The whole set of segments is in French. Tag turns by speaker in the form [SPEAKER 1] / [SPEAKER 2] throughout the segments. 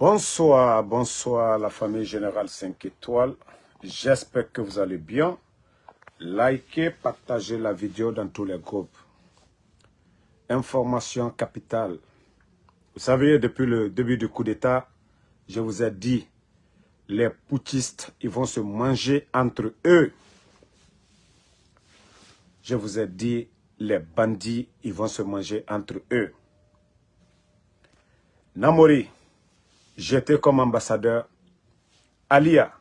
[SPEAKER 1] Bonsoir, bonsoir la famille Générale 5 étoiles. J'espère que vous allez bien. Likez, partagez la vidéo dans tous les groupes. Information capitale. Vous savez, depuis le début du coup d'État, je vous ai dit, les poutistes, ils vont se manger entre eux. Je vous ai dit, les bandits, ils vont se manger entre eux. Namori, j'étais comme ambassadeur. Alia,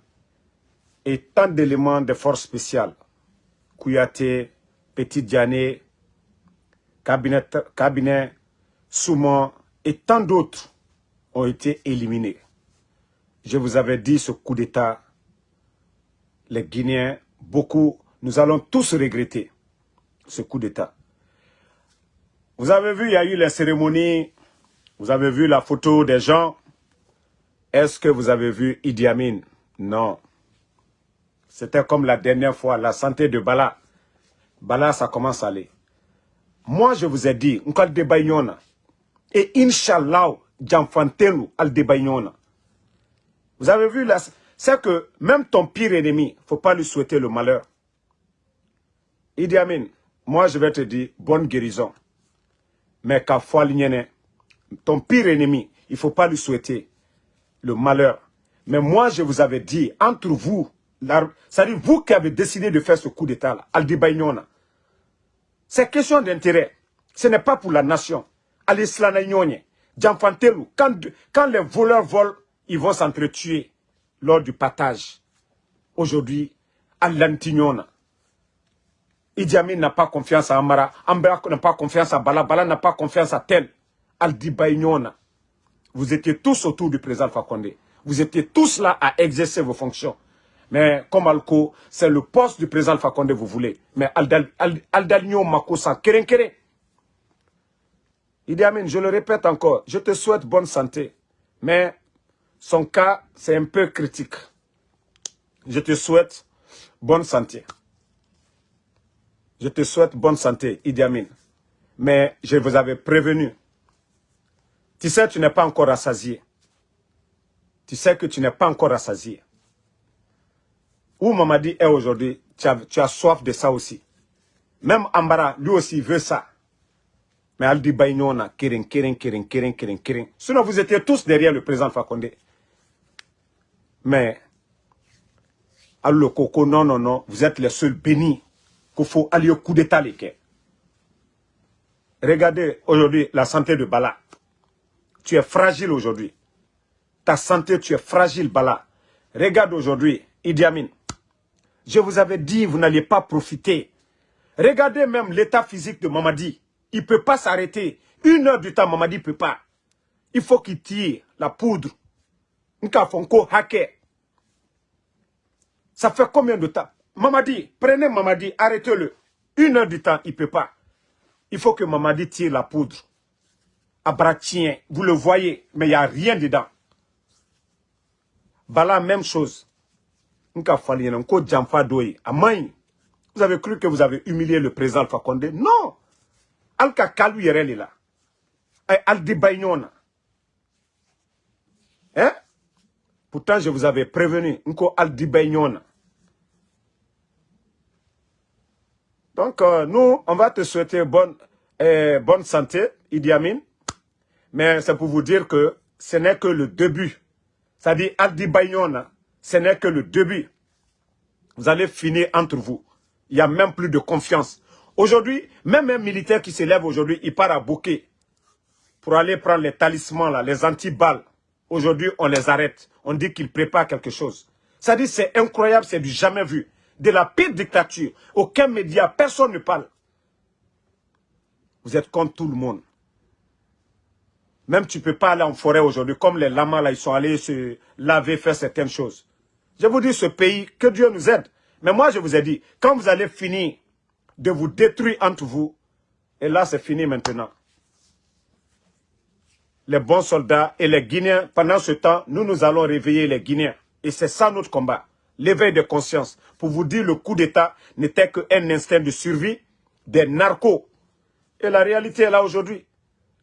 [SPEAKER 1] et tant d'éléments de force spéciales. Kouyaté, Petit Diané, cabinet, cabinet Soumon et tant d'autres ont été éliminés. Je vous avais dit ce coup d'État, les Guinéens, beaucoup, nous allons tous regretter ce coup d'État. Vous avez vu, il y a eu les cérémonies, vous avez vu la photo des gens. Est-ce que vous avez vu Idi Amin? Non. C'était comme la dernière fois, la santé de Bala. Bala, ça commence à aller. Moi, je vous ai dit, et Inch'Allah, Djanfantelu al Vous avez vu, c'est que même ton pire ennemi, il ne faut pas lui souhaiter le malheur. Idi Amin, moi je vais te dire, bonne guérison. Mais qu'à ton pire ennemi, il ne faut pas lui souhaiter le malheur. Mais moi, je vous avais dit, entre vous, c'est-à-dire vous qui avez décidé de faire ce coup d'État, Aldibaïnona, c'est question d'intérêt. Ce n'est pas pour la nation. Quand, quand les voleurs volent, ils vont s'entretuer lors du partage. Aujourd'hui, Alantignona. Idi Amin n'a pas confiance à Amara. Ambra n'a pas confiance à Bala. Bala n'a pas confiance à tel. Aldibaïnona. Vous étiez tous autour du président Fakonde. Vous étiez tous là à exercer vos fonctions. Mais comme Alco, c'est le poste du président Fakonde vous voulez. Mais Aldalino Makosa, keren keren. Idi Amin, je le répète encore, je te souhaite bonne santé. Mais son cas, c'est un peu critique. Je te souhaite bonne santé. Je te souhaite bonne santé, Idi Amin. Mais je vous avais prévenu. Tu sais, tu n'es pas encore rassasié. Tu sais que tu n'es pas encore rassasié. Où Mamadi est aujourd'hui, tu as, soif de ça aussi. Même Ambara, lui aussi, veut ça. Mais Aldi Baïnona, Kirin, Kirin, Kirin, Kirin, Kirin, Kirin. Sinon, vous étiez tous derrière le président Fakonde. Mais, le Koko, non, non, non, vous êtes les seuls bénis qu'il faut aller au coup d'état. Regardez aujourd'hui la santé de Bala. Tu es fragile aujourd'hui. Ta santé, tu es fragile, Bala. Regarde aujourd'hui, Idi Amin. Je vous avais dit, vous n'alliez pas profiter. Regardez même l'état physique de Mamadi. Il ne peut pas s'arrêter. Une heure du temps, Mamadi ne peut pas. Il faut qu'il tire la poudre. Ça fait combien de temps? Mamadi, prenez Mamadi, arrêtez-le. Une heure du temps, il ne peut pas. Il faut que Mamadi tire la poudre. Vous le voyez, mais il n'y a rien dedans. Bala, même chose. Vous avez cru que vous avez humilié le président Alpha Condé? Non Alka Kalou Yereli là. Aldi Hein? Pourtant, je vous avais prévenu. Nko Aldi Donc, euh, nous, on va te souhaiter bonne, euh, bonne santé, Idi Amin. Mais c'est pour vous dire que ce n'est que le début. C'est-à-dire, Aldi ce n'est que le début. Vous allez finir entre vous. Il n'y a même plus de confiance. Aujourd'hui, même un militaire qui s'élève aujourd'hui, il part à Bouquet pour aller prendre les talismans, là, les anti-balles. Aujourd'hui, on les arrête. On dit qu'ils préparent quelque chose. Ça dit, c'est incroyable, c'est du jamais vu. De la pire dictature. Aucun média, personne ne parle. Vous êtes contre tout le monde. Même tu ne peux pas aller en forêt aujourd'hui, comme les lamas là, ils sont allés se laver, faire certaines choses. Je vous dis, ce pays, que Dieu nous aide. Mais moi, je vous ai dit, quand vous allez finir de vous détruire entre vous, et là, c'est fini maintenant. Les bons soldats et les Guinéens, pendant ce temps, nous, nous allons réveiller les Guinéens. Et c'est ça notre combat. L'éveil de conscience. Pour vous dire, le coup d'État n'était qu'un instinct de survie des narcos. Et la réalité est là aujourd'hui.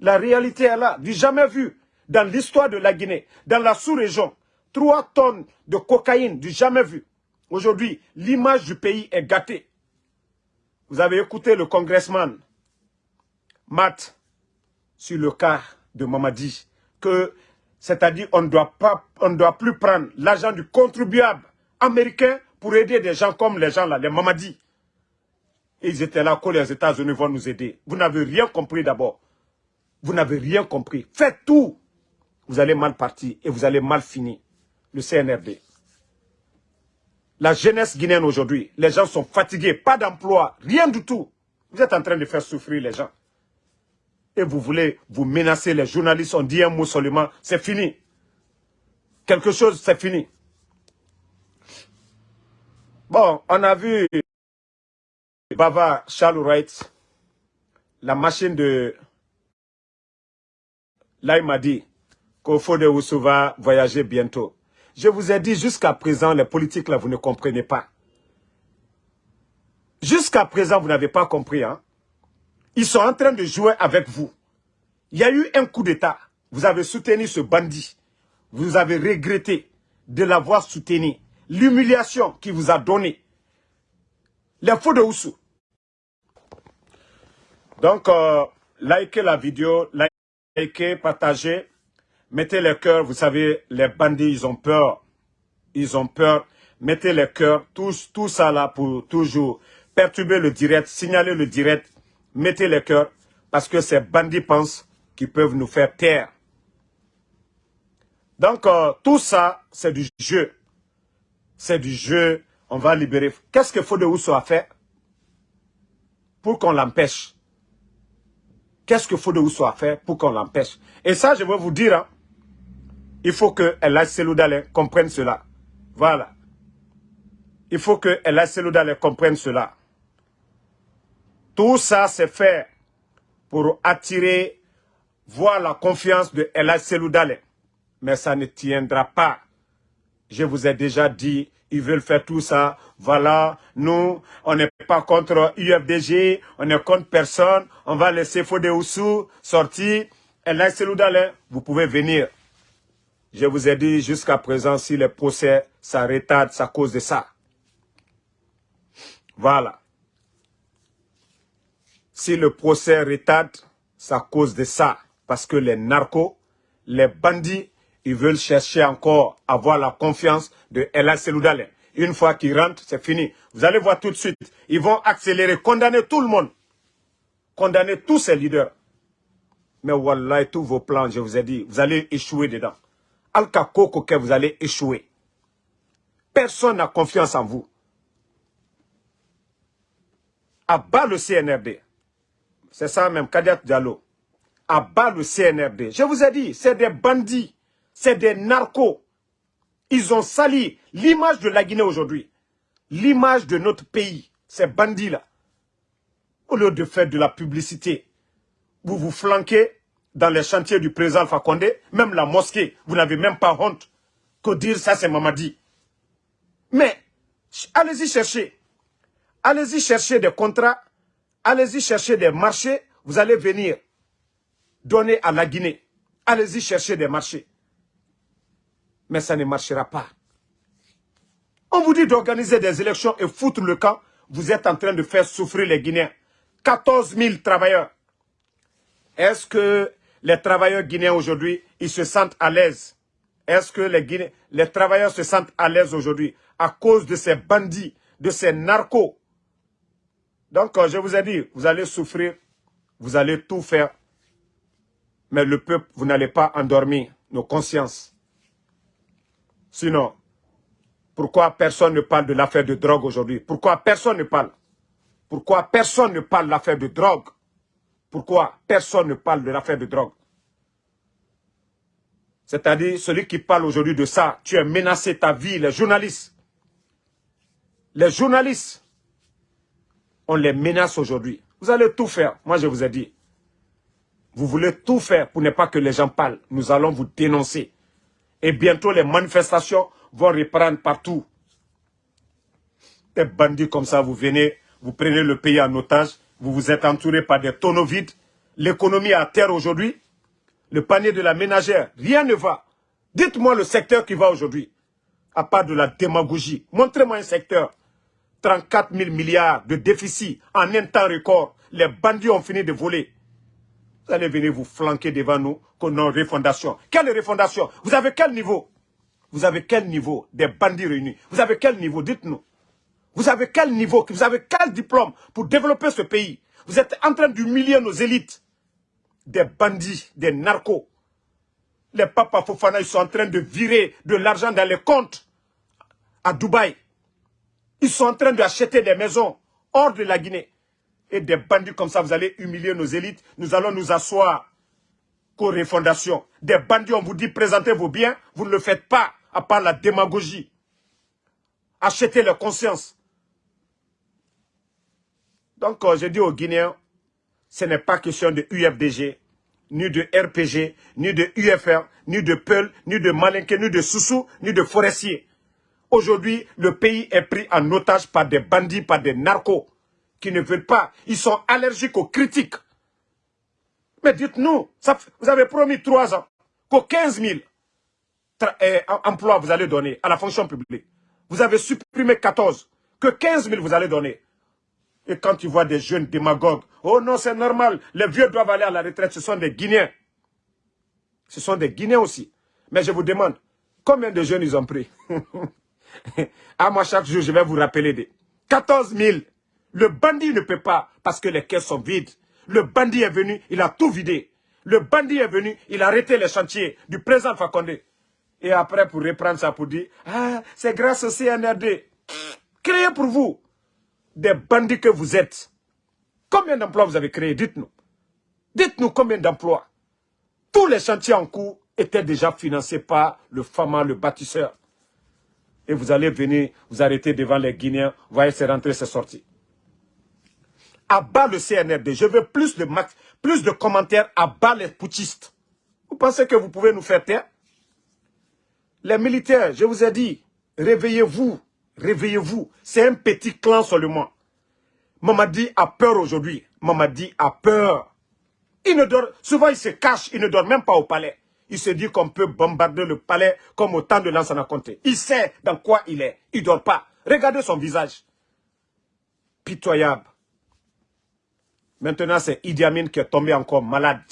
[SPEAKER 1] La réalité est là, du jamais vu. dans l'histoire de la Guinée, dans la sous-région. Trois tonnes de cocaïne du jamais vu. Aujourd'hui, l'image du pays est gâtée. Vous avez écouté le congressman Matt sur le cas de Mamadi, que c'est-à-dire on ne doit plus prendre l'argent du contribuable américain pour aider des gens comme les gens là, les Mamadi. Ils étaient là que les États-Unis vont nous aider. Vous n'avez rien compris d'abord. Vous n'avez rien compris. Faites tout. Vous allez mal partir et vous allez mal finir. Le CNRD. La jeunesse guinéenne aujourd'hui, les gens sont fatigués, pas d'emploi, rien du tout. Vous êtes en train de faire souffrir les gens. Et vous voulez vous menacer les journalistes, on dit un mot seulement, c'est fini. Quelque chose, c'est fini. Bon, on a vu Bava Charles Wright, la machine de... Là, il m'a dit qu'au fond de Oussou va voyager bientôt. Je vous ai dit jusqu'à présent, les politiques là, vous ne comprenez pas. Jusqu'à présent, vous n'avez pas compris. Hein? Ils sont en train de jouer avec vous. Il y a eu un coup d'État. Vous avez soutenu ce bandit. Vous avez regretté de l'avoir soutenu. L'humiliation qu'il vous a donnée. Les faux de Oussou. Donc, euh, likez la vidéo, likez, partagez. Mettez les cœurs, vous savez, les bandits, ils ont peur. Ils ont peur. Mettez les cœurs, tout, ça là pour toujours perturber le direct, signaler le direct. Mettez les cœurs, parce que ces bandits pensent qu'ils peuvent nous faire taire. Donc, euh, tout ça, c'est du jeu. C'est du jeu. On va libérer. Qu'est-ce que Fode a fait pour qu'on l'empêche? Qu'est-ce que Fode a fait pour qu'on l'empêche? Et ça, je vais vous dire, hein, il faut que El Seloudalé comprenne cela. Voilà. Il faut que El Seloudalé comprenne cela. Tout ça, c'est fait pour attirer, voir la confiance de El Seloudalé. Mais ça ne tiendra pas. Je vous ai déjà dit, ils veulent faire tout ça. Voilà, nous, on n'est pas contre UFDG, on n'est contre personne. On va laisser Fodé Oussou sortir. El Seloudalé, vous pouvez venir. Je vous ai dit jusqu'à présent, si le procès, ça retarde, à cause de ça. Voilà. Si le procès retarde, à cause de ça. Parce que les narcos, les bandits, ils veulent chercher encore à avoir la confiance de Ella Seloudalé. Une fois qu'ils rentrent, c'est fini. Vous allez voir tout de suite. Ils vont accélérer, condamner tout le monde. Condamner tous ces leaders. Mais voilà, tous vos plans, je vous ai dit, vous allez échouer dedans. Alka que vous allez échouer. Personne n'a confiance en vous. À bas le CNRD. C'est ça même, Kadet Diallo. À bas le CNRD. Je vous ai dit, c'est des bandits. C'est des narcos. Ils ont sali l'image de la Guinée aujourd'hui. L'image de notre pays. Ces bandits-là. Au lieu de faire de la publicité, vous vous flanquez dans les chantiers du président Alpha même la mosquée, vous n'avez même pas honte que dire ça c'est Mamadi. Mais, allez-y chercher. Allez-y chercher des contrats, allez-y chercher des marchés, vous allez venir donner à la Guinée. Allez-y chercher des marchés. Mais ça ne marchera pas. On vous dit d'organiser des élections et foutre le camp. Vous êtes en train de faire souffrir les Guinéens. 14 000 travailleurs. Est-ce que les travailleurs guinéens aujourd'hui, ils se sentent à l'aise? Est-ce que les, les travailleurs se sentent à l'aise aujourd'hui à cause de ces bandits, de ces narcos? Donc, euh, je vous ai dit, vous allez souffrir, vous allez tout faire, mais le peuple, vous n'allez pas endormir nos consciences. Sinon, pourquoi personne ne parle de l'affaire de drogue aujourd'hui? Pourquoi personne ne parle? Pourquoi personne ne parle de l'affaire de drogue? Pourquoi personne ne parle de l'affaire de drogue? C'est-à-dire, celui qui parle aujourd'hui de ça, tu as menacé ta vie, les journalistes. Les journalistes, on les menace aujourd'hui. Vous allez tout faire, moi je vous ai dit. Vous voulez tout faire pour ne pas que les gens parlent. Nous allons vous dénoncer. Et bientôt, les manifestations vont reprendre partout. Des bandits comme ça, vous venez, vous prenez le pays en otage, vous vous êtes entouré par des tonneaux vides. L'économie à terre aujourd'hui. le panier de la ménagère, rien ne va. Dites-moi le secteur qui va aujourd'hui, à part de la démagogie. Montrez-moi un secteur. 34 000 milliards de déficit en un temps record. Les bandits ont fini de voler. Vous allez venir vous flanquer devant nous qu'on a une refondation. Quelle refondation Vous avez quel niveau? Vous avez quel niveau des bandits réunis? Vous avez quel niveau? Dites-nous. Vous avez quel niveau? Vous avez quel diplôme pour développer ce pays? Vous êtes en train d'humilier nos élites. Des bandits, des narcos. Les papas Fofana, ils sont en train de virer de l'argent dans les comptes à Dubaï. Ils sont en train d'acheter des maisons hors de la Guinée. Et des bandits comme ça, vous allez humilier nos élites. Nous allons nous asseoir qu'aux refondation. Des bandits, on vous dit présentez vos biens, vous ne le faites pas, à part la démagogie. Achetez leur conscience. Donc, euh, je dis aux Guinéens, ce n'est pas question de UFDG, ni de RPG, ni de UFR, ni de Peul, ni de Malinke, ni de Soussou, ni de Forestier. Aujourd'hui, le pays est pris en otage par des bandits, par des narcos qui ne veulent pas. Ils sont allergiques aux critiques. Mais dites-nous, vous avez promis trois ans qu'aux 15 000 eh, emplois vous allez donner à la fonction publique. Vous avez supprimé 14. Que 15 000 vous allez donner. Et quand tu vois des jeunes démagogues, oh non, c'est normal, les vieux doivent aller à la retraite, ce sont des Guinéens. Ce sont des Guinéens aussi. Mais je vous demande, combien de jeunes ils ont pris? À moi, chaque jour, je vais vous rappeler des 14 000. Le bandit ne peut pas parce que les caisses sont vides. Le bandit est venu, il a tout vidé. Le bandit est venu, il a arrêté les chantiers du président Fakonde. Et après, pour reprendre ça, pour dire, ah, c'est grâce au CNRD. Créé pour vous des bandits que vous êtes. Combien d'emplois vous avez créé Dites-nous. Dites-nous combien d'emplois. Tous les chantiers en cours étaient déjà financés par le FAMA, le bâtisseur et vous allez venir vous arrêter devant les Guinéens, vous voyez, c'est rentré, c'est sorti. À bas le CNRD, je veux plus de, max, plus de commentaires à bas les putschistes. Vous pensez que vous pouvez nous faire taire? Les militaires, je vous ai dit, réveillez-vous, réveillez-vous. C'est un petit clan seulement. Mamadi a peur aujourd'hui. Mamadi a peur. Il ne dort, souvent il se cache, il ne dort même pas au palais. Il se dit qu'on peut bombarder le palais comme au temps de Lansana Conté. Il sait dans quoi il est. Il ne dort pas. Regardez son visage. Pitoyable. Maintenant, c'est Idi Amin qui est tombé encore malade.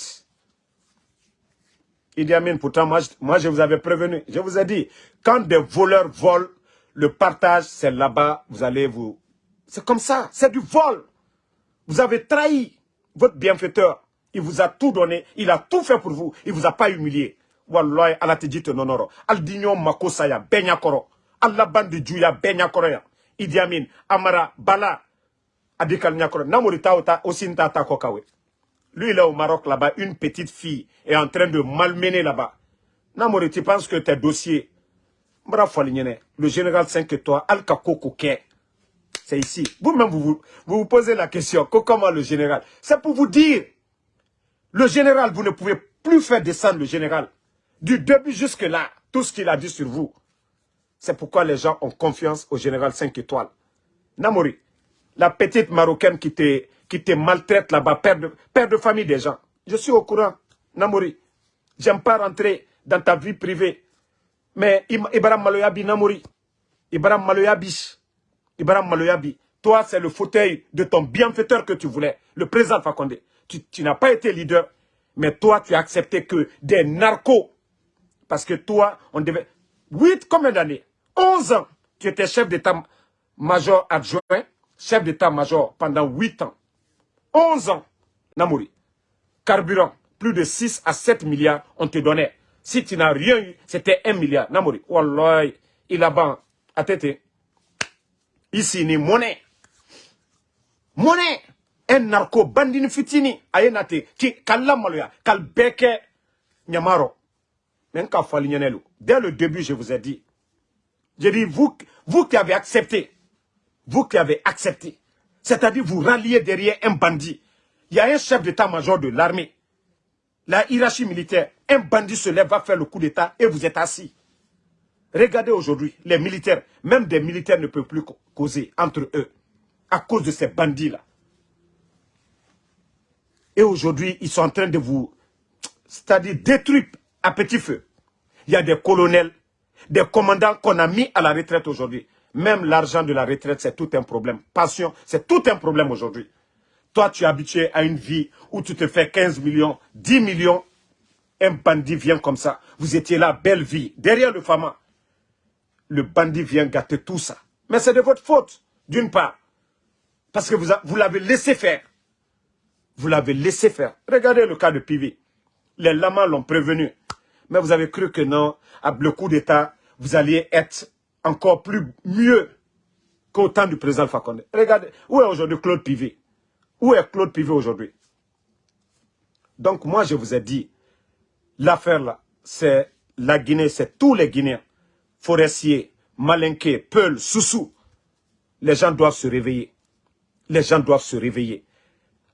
[SPEAKER 1] Idi Amin, pourtant, moi, je vous avais prévenu. Je vous ai dit, quand des voleurs volent, le partage, c'est là-bas, vous allez vous... C'est comme ça, c'est du vol. Vous avez trahi votre bienfaiteur. Il vous a tout donné. Il a tout fait pour vous. Il vous a pas humilié. Wallahi, ala te nonoro. Al digno makosaya, benyakoro. Allah bandi juya benyakoro ya. Idi Amin, Amara, Bala, Adikal Nyakoro. Namori taota, osinta takokawe. Lui, il est au Maroc là-bas. Une petite fille est en train de malmener là-bas. Namori, tu penses que tes dossiers, le général 5 étoiles, Al-Kako c'est ici. Vous-même, vous, vous vous posez la question, comment le général? C'est pour vous dire le général, vous ne pouvez plus faire descendre le général. Du début jusque là, tout ce qu'il a dit sur vous. C'est pourquoi les gens ont confiance au général 5 étoiles. Namori, la petite marocaine qui te, qui te maltraite là-bas, père de, famille des gens. Je suis au courant, Namori. J'aime pas rentrer dans ta vie privée. Mais Ibrahim Maloyabi, Namori. Ibrahim Maloyabi. Ibrahim Maloyabi. Toi, c'est le fauteuil de ton bienfaiteur que tu voulais. Le président Fakonde tu, n'as pas été leader, mais toi, tu as accepté que des narcos, parce que toi, on devait... 8, combien d'années? 11 ans, tu étais chef d'état-major adjoint, chef d'état-major pendant 8 ans. 11 ans, Namouri. Carburant, plus de 6 à 7 milliards, on te donnait. Si tu n'as rien eu, c'était 1 milliard. Namouri, Wallah, il a ban, à tête. Ici, ni monnaie. Monnaie un narco bandini fitini aye nate ki kala maloya kal beke nyamaro dès le début je vous ai dit j'ai dit vous qui avez accepté vous qui avez accepté. C'est-à-dire vous ralliez derrière un bandit. Il y a un chef d'état-major de l'armée. La hiérarchie militaire. Un bandit se lève va faire le coup d'état et vous êtes assis. Regardez aujourd'hui les militaires. Même des militaires ne peuvent plus causer entre eux à cause de ces bandits là et aujourd'hui, ils sont en train de vous... c'est-à-dire détruit à petit feu. Il y a des colonels, des commandants qu'on a mis à la retraite aujourd'hui. Même l'argent de la retraite, c'est tout un problème. Passion, c'est tout un problème aujourd'hui. Toi, tu es habitué à une vie où tu te fais 15 millions, 10 millions. Un bandit vient comme ça. Vous étiez là, belle vie. Derrière le Fama, le bandit vient gâter tout ça. Mais c'est de votre faute, d'une part. Parce que vous, l'avez laissé faire. Vous l'avez laissé faire. Regardez le cas de Pivi. Les lamas l'ont prévenu. Mais vous avez cru que non, à le coup d'État, vous alliez être encore plus mieux qu'au temps du président Fakonde. Regardez, où est aujourd'hui Claude Pivet? Où est Claude Pivet aujourd'hui? Donc moi, je vous ai dit, l'affaire là, c'est la Guinée, c'est tous les Guinéens, forestiers, malinqués, peuls, soussous. Les gens doivent se réveiller. Les gens doivent se réveiller.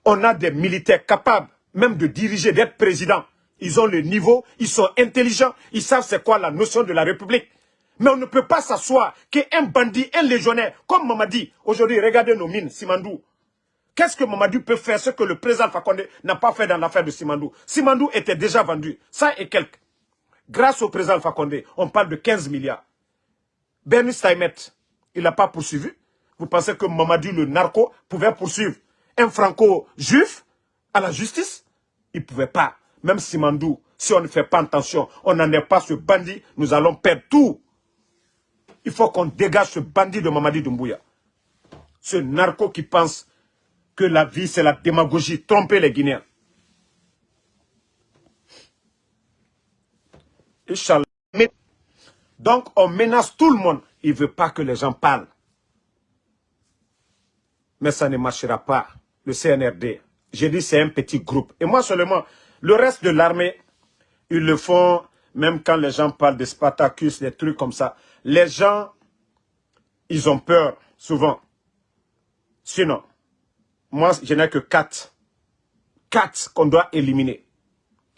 [SPEAKER 1] On a des militaires capables même de diriger, d'être président. Ils ont le niveau, ils sont intelligents, ils savent c'est quoi la notion de la République. Mais on ne peut pas s'asseoir qu'un bandit, un légionnaire, comme Mamadi, aujourd'hui, regardez nos mines, Simandou. Qu'est-ce que Mamadi peut faire, ce que le président Fakonde n'a pas fait dans l'affaire de Simandou? Simandou était déjà vendu, ça et quelques. Grâce au président Fakonde, on parle de 15 milliards. Bernie Steinmet, il n'a pas poursuivi. Vous pensez que Mamadi, le narco, pouvait poursuivre un franco-juif à la justice? Il ne pouvait pas. Même Simandou, si on ne fait pas attention, on n'en est pas ce bandit, nous allons perdre tout. Il faut qu'on dégage ce bandit de Mamadi Doumbouya. Ce narco qui pense que la vie, c'est la démagogie, tromper les Guinéens. Donc, on menace tout le monde. Il ne veut pas que les gens parlent. Mais ça ne marchera pas. Le CNRD, j'ai dit c'est un petit groupe. Et moi seulement, le reste de l'armée, ils le font, même quand les gens parlent de Spartacus, des trucs comme ça les gens, ils ont peur, souvent. Sinon, moi, je n'ai que quatre. Quatre qu'on doit éliminer.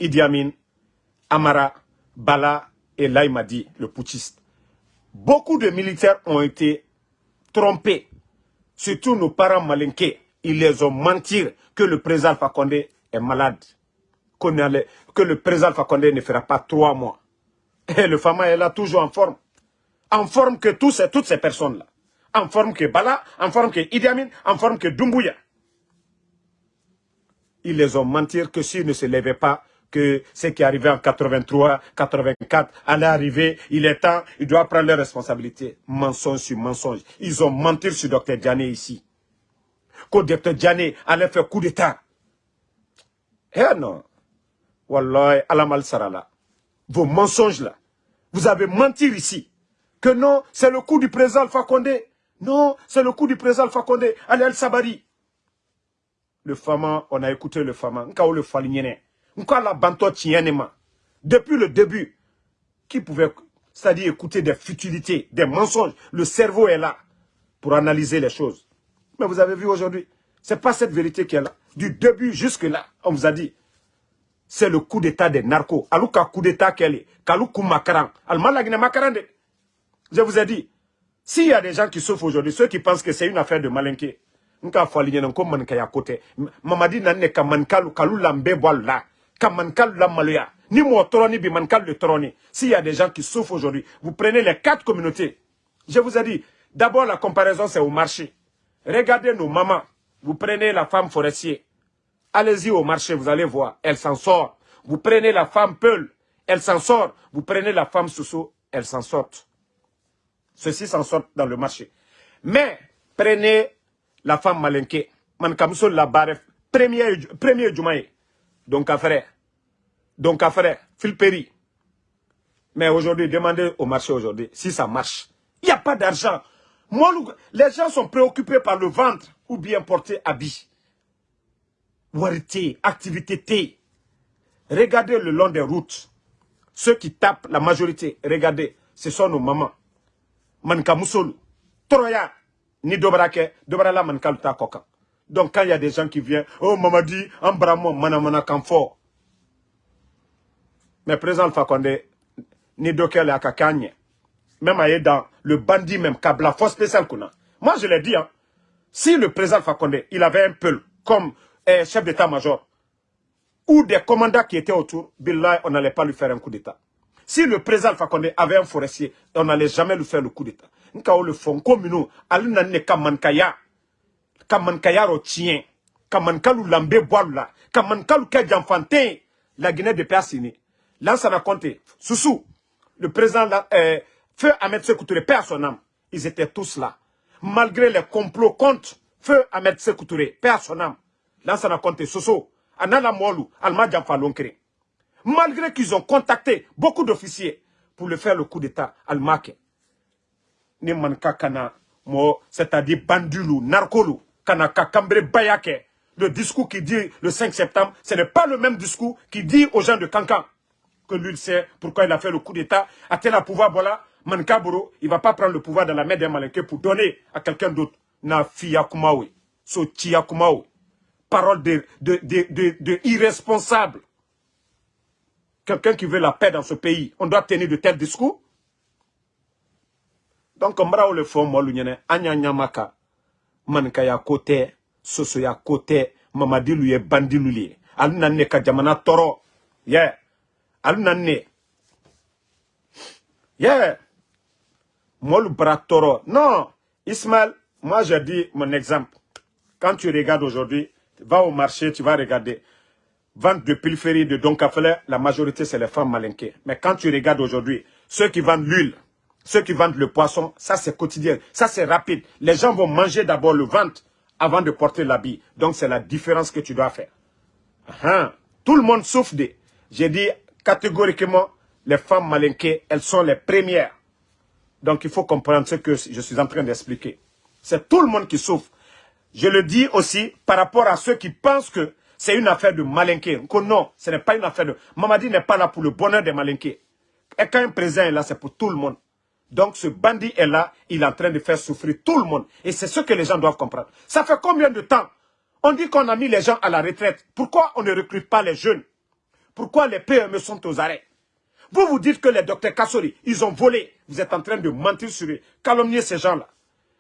[SPEAKER 1] Idi Amin, Amara, Bala et Laïmadi, le putschiste. Beaucoup de militaires ont été trompés. Surtout nos parents malinqués. Ils les ont menti que le président Fakonde est malade. Que le président Fakonde ne fera pas trois mois. Et le Fama est là toujours en forme en forme que tous, toutes ces personnes-là. En forme que Bala, en forme que Idi Amin, en forme que Dumbuya. Ils les ont menti que s'ils ne se levaient pas, que ce qui arrivé en 83, 84 allait arriver, il est temps, il doit prendre les responsabilités. Mensonge sur mensonge. Ils ont menti sur Dr Diané ici. Que Dr Diané allait faire coup d'état. Eh non. Wallah, alamal sarala. Vos mensonges là. Vous avez menti ici que non, c'est le coup du président Alpha Condé. Non, c'est le coup du président Alpha Condé. Allez, El Sabari. Le Fama, on a écouté le Fama. Nka le Falignene. Nka la banto Depuis le début, qui pouvait, c'est-à-dire écouter des futilités, des mensonges. Le cerveau est là pour analyser les choses. Mais vous avez vu aujourd'hui, c'est pas cette vérité qui est là. Du début jusque là, on vous a dit, c'est le coup d'état des narcos. Alouka coup d'état qu'elle est. Kaloukou makaran. Almalagine makaran de. Je vous ai dit, s'il y a des gens qui souffrent aujourd'hui, ceux qui pensent que c'est une affaire de malinqué, nka fali nyana ko man kaya kote mamadi ne man kalu la ni s'il y a des gens qui souffrent aujourd'hui vous prenez les quatre communautés. Je vous ai dit d'abord la comparaison c'est au marché. Regardez nos mamans. Vous prenez la femme forestier. Allez-y au marché vous allez voir elle s'en sort. Vous prenez la femme peul elle s'en sort. Vous prenez la femme sousou elle s'en sort Ceux-ci s'en sortent dans le marché. Mais, prenez la femme malinquée. Man la barre, premier, premier. Donc, à frère. Donc, à. Philperi. Mais aujourd'hui, demandez au marché aujourd'hui si ça marche. Il n'y a pas d'argent. Les gens sont préoccupés par le ventre ou bien porter habit. Warité, activité. Regardez le long des routes. Ceux qui tapent, la majorité, regardez, ce sont nos mamans manka musolu toroya ni dobrake dobrala manka ta koka donc quand il y a des gens qui viennent oh mamadi ambramo mana mana kamfo mais président Fakonde ni dokel akakanye même aye dans le bandit même kabla force spéciale qu'on moi je l'ai dit hein. Si le président Fakonde il avait un peu comme eh, chef d'état-major ou des commandants qui étaient autour, Billah, on n'allait pas lui faire un coup d'État. Si le président Fakonde avait un forestier, on n'allait jamais lui faire le coup d'État. Nka le fond communaux, alina ne kamankaya, kamankaya ro tien, kamankalu lambe boalula, kamankalu ke janfantin, la Guinée de Persini. Là, ça va compter. Soussou, le président, euh, Feu Ahmed Sekoutouré, père son âme, ils étaient tous là. Malgré les complots contre Feu Ahmed Sekoutouré, père son âme. Là, ça va compter. Soussou, Anala Molu, Alma Lonkere. Malgré qu'ils ont contacté beaucoup d'officiers pour le faire le coup d'État, manka kana, c'est-à-dire bandulu, narkolu, kana kakambre bayake. Le discours qui dit le 5 septembre, ce n'est pas le même discours qui dit aux gens de Kankan que lui sait pourquoi il a fait le coup d'État. a t il pouvoir, voilà, Mankaburo, il ne va pas prendre le pouvoir dans la main d'un malinqué pour donner à quelqu'un d'autre. Na fiya kumawe, so Parole de, de, de, de, irresponsable. Quelqu'un qui veut la paix dans ce pays, on doit tenir de tels discours. Donc, on le fond, moi, l'union, anya nyamaka, mankaya kote, soso ya kote, mamadilu ye bandilu ye. Aluna ne ka jamana. Molu toro. Non. Ismaël, moi je dis mon exemple. Quand tu regardes aujourd'hui, va au marché, tu vas regarder. Vente de périphérie de Donkafele, la majorité c'est les femmes malinquées. Mais quand tu regardes aujourd'hui, ceux qui vendent l'huile, ceux qui vendent le poisson, ça c'est quotidien, ça c'est rapide. Les gens vont manger d'abord le ventre avant de porter l'habit. Donc c'est la différence que tu dois faire. Hein? Tout le monde souffre de... J'ai dit catégoriquement, les femmes malinquées, elles sont les premières. Donc il faut comprendre ce que je suis en train d'expliquer. C'est tout le monde qui souffre. Je le dis aussi par rapport à ceux qui pensent que c'est une affaire de malinqué. non, ce n'est pas une affaire de... Mamadi n'est pas là pour le bonheur des malinqués. Et quand un président est là, c'est pour tout le monde. Donc ce bandit est là, il est en train de faire souffrir tout le monde. Et c'est ce que les gens doivent comprendre. Ça fait combien de temps On dit qu'on a mis les gens à la retraite? Pourquoi on ne recrute pas les jeunes? Pourquoi les PME sont aux arrêts? Vous vous dites que les docteurs Kassori, ils ont volé. Vous êtes en train de mentir sur eux, calomnier ces gens-là.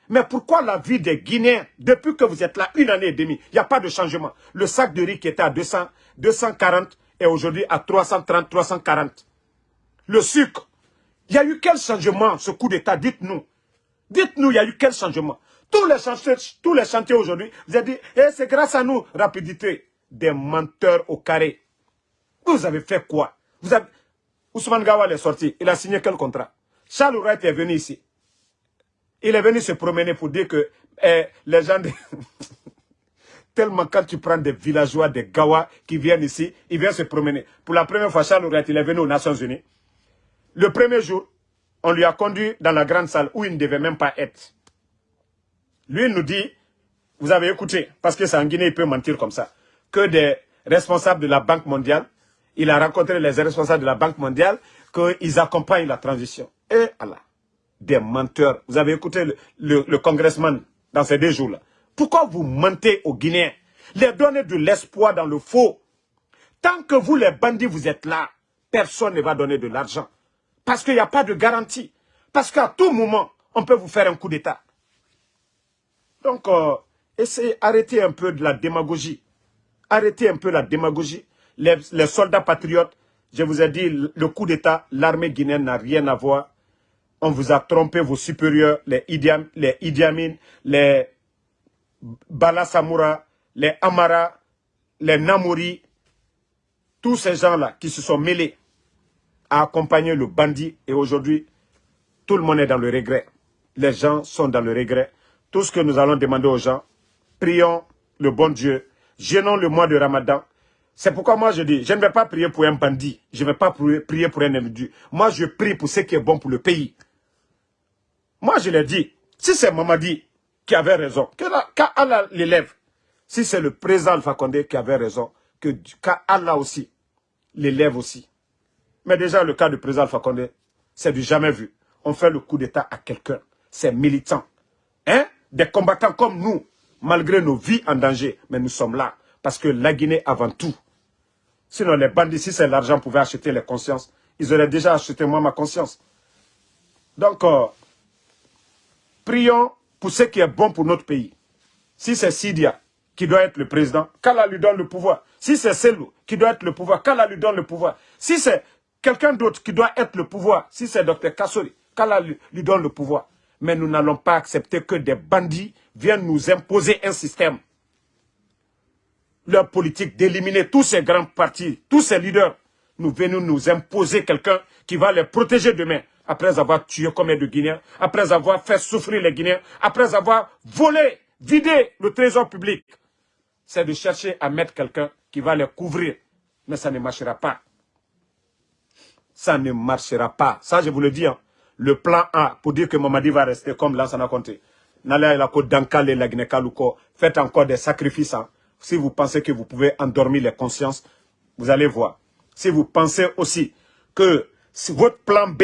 [SPEAKER 1] Mais pourquoi la vie des Guinéens, depuis que vous êtes là une année et demie, il n'y a pas de changement? Le sac de riz qui était à 200, 240 est aujourd'hui à 330, 340. Le sucre, il y a eu quel changement, ce coup d'État? Dites-nous. Dites-nous, il y a eu quel changement? Tous les chantiers, chantiers aujourd'hui, vous avez dit, eh, c'est grâce à nous, rapidité. Des menteurs au carré. Vous avez fait quoi? Vous avez... Ousmane Gawal est sorti. Il a signé quel contrat? Charles Wright est venu ici. Il est venu se promener pour dire que eh, les gens... Tellement quand tu prends des villageois, des Gawa qui viennent ici, ils viennent se promener. Pour la première fois, Charles Wright, il est venu aux Nations Unies. Le premier jour, on lui a conduit dans la grande salle où il ne devait même pas être. Lui il nous dit, vous avez écouté, parce que c'est en Guinée, il peut mentir comme ça, que des responsables de la Banque mondiale, il a rencontré les responsables de la Banque mondiale, qu'ils accompagnent la transition. Et Allah, des menteurs. Vous avez écouté le, congressman dans ces deux jours-là. Pourquoi vous mentez aux Guinéens? Les donner de l'espoir dans le faux. Tant que vous, les bandits, vous êtes là, personne ne va donner de l'argent. Parce qu'il n'y a pas de garantie. Parce qu'à tout moment, on peut vous faire un coup d'État. Donc, euh, essayez, arrêtez un peu de la démagogie. Arrêtez un peu la démagogie. Les, soldats patriotes, je vous ai dit, le coup d'État, l'armée guinéenne n'a rien à voir. On vous a trompé, vos supérieurs, les Idi, les Idi Amin, les Bala les Amara, les Namori, tous ces gens-là qui se sont mêlés a accompagné le bandit et aujourd'hui, tout le monde est dans le regret. Les gens sont dans le regret. Tout ce que nous allons demander aux gens, prions le bon Dieu, gênons le mois de Ramadan. C'est pourquoi moi je dis, je ne vais pas prier pour un bandit, je ne vais pas prier pour un individu. Moi je prie pour ce qui est bon pour le pays. Moi je l'ai dit, si c'est Mamadi qui avait raison, qu'Allah l'élève, si c'est le président Alpha Condé qui avait raison, que qu'Allah aussi l'élève aussi. Mais déjà, le cas du président Alpha c'est du jamais vu. On fait le coup d'État à quelqu'un. C'est militant. Hein? Des combattants comme nous, malgré nos vies en danger. Mais nous sommes là. Parce que la Guinée avant tout. Sinon, les bandits, si c'est l'argent, pouvaient acheter les consciences. Ils auraient déjà acheté moi ma conscience. Donc, euh, prions pour ce qui est bon pour notre pays. Si c'est Sidia, qui doit être le président, qu'Allah lui donne le pouvoir. Si c'est Selou qui doit être le pouvoir, qu'Allah lui donne le pouvoir. Si c'est quelqu'un d'autre qui doit être le pouvoir, si c'est Dr Kassori, qu'Allah lui, lui donne le pouvoir. Mais nous n'allons pas accepter que des bandits viennent nous imposer un système. Leur politique d'éliminer tous ces grands partis, tous ces leaders, nous venons nous imposer quelqu'un qui va les protéger demain, après avoir tué combien de Guinéens, après avoir fait souffrir les Guinéens, après avoir volé, vidé le trésor public. C'est de chercher à mettre quelqu'un qui va les couvrir. Mais ça ne marchera pas. Ça ne marchera pas. Ça, je vous le dis. Hein. Le plan A, pour dire que Mamadi va rester comme Lansana Conté. Faites encore des sacrifices. Hein. Si vous pensez que vous pouvez endormir les consciences, vous allez voir. Si vous pensez aussi que votre plan B,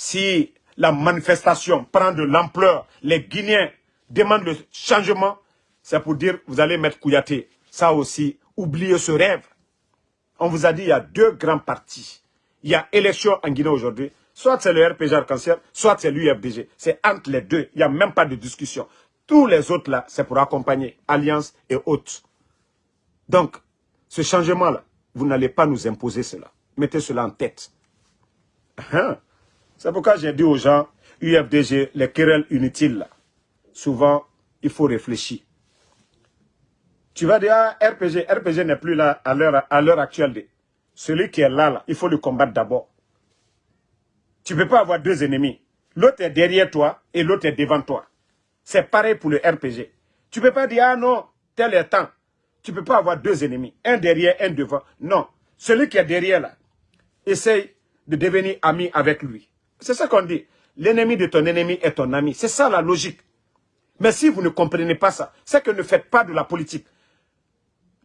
[SPEAKER 1] si la manifestation prend de l'ampleur, les Guinéens demandent le changement, c'est pour dire vous allez mettre Kouyaté. Ça aussi, oubliez ce rêve. On vous a dit il y a deux grands partis. Il y a élection en Guinée aujourd'hui. Soit c'est le RPG Arc-en-Ciel, soit c'est l'UFDG. C'est entre les deux. Il n'y a même pas de discussion. Tous les autres là, c'est pour accompagner Alliance et autres. Donc, ce changement-là, vous n'allez pas nous imposer cela. Mettez cela en tête. Hein? C'est pourquoi j'ai dit aux gens, UFDG, les querelles inutiles, là, souvent, il faut réfléchir. Tu vas dire, ah, RPG, RPG n'est plus là à l'heure actuelle. Celui qui est là, là, il faut le combattre d'abord. Tu ne peux pas avoir deux ennemis. L'autre est derrière toi et l'autre est devant toi. C'est pareil pour le RPG. Tu ne peux pas dire, ah non, tel est temps. Tu ne peux pas avoir deux ennemis, un derrière, un devant. Non, celui qui est derrière là, essaye de devenir ami avec lui. C'est ça qu'on dit. L'ennemi de ton ennemi est ton ami. C'est ça la logique. Mais si vous ne comprenez pas ça, c'est que ne faites pas de la politique.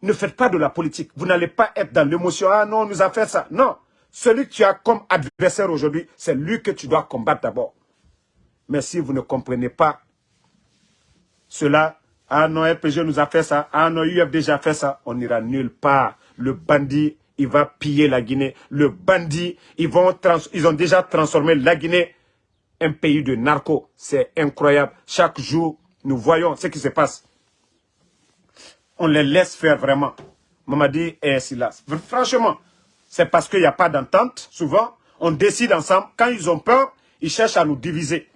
[SPEAKER 1] Ne faites pas de la politique. Vous n'allez pas être dans l'émotion. Ah non, on nous a fait ça. Non. Celui que tu as comme adversaire aujourd'hui, c'est lui que tu dois combattre d'abord. Mais si vous ne comprenez pas cela, ah non, RPG nous a fait ça, ah non, UFDG a fait ça, on n'ira nulle part. Le bandit, il va piller la Guinée. Le bandit, ils, ont déjà transformé la Guinée un pays de narcos. C'est incroyable. Chaque jour, nous voyons ce qui se passe. On les laisse faire vraiment. Mamadi et Silas. Franchement, c'est parce qu'il n'y a pas d'entente. Souvent, on décide ensemble. Quand ils ont peur, ils cherchent à nous diviser.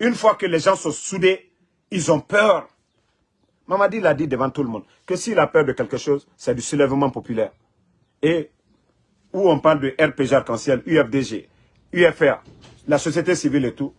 [SPEAKER 1] Une fois que les gens sont soudés, ils ont peur. Mamadi l'a dit devant tout le monde, que s'il a peur de quelque chose, c'est du soulèvement populaire. Et où on parle de RPG Arc-en-Ciel, UFDG, UFR, la société civile et tout,